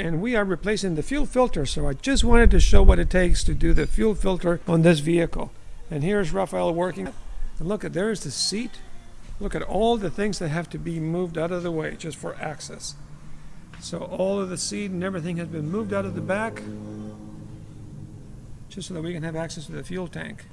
and we are replacing the fuel filter. So I just wanted to show what it takes to do the fuel filter on this vehicle. And here's Rafael working. And look at there's the seat. Look at all the things that have to be moved out of the way just for access. So all of the seat and everything has been moved out of the back just so that we can have access to the fuel tank.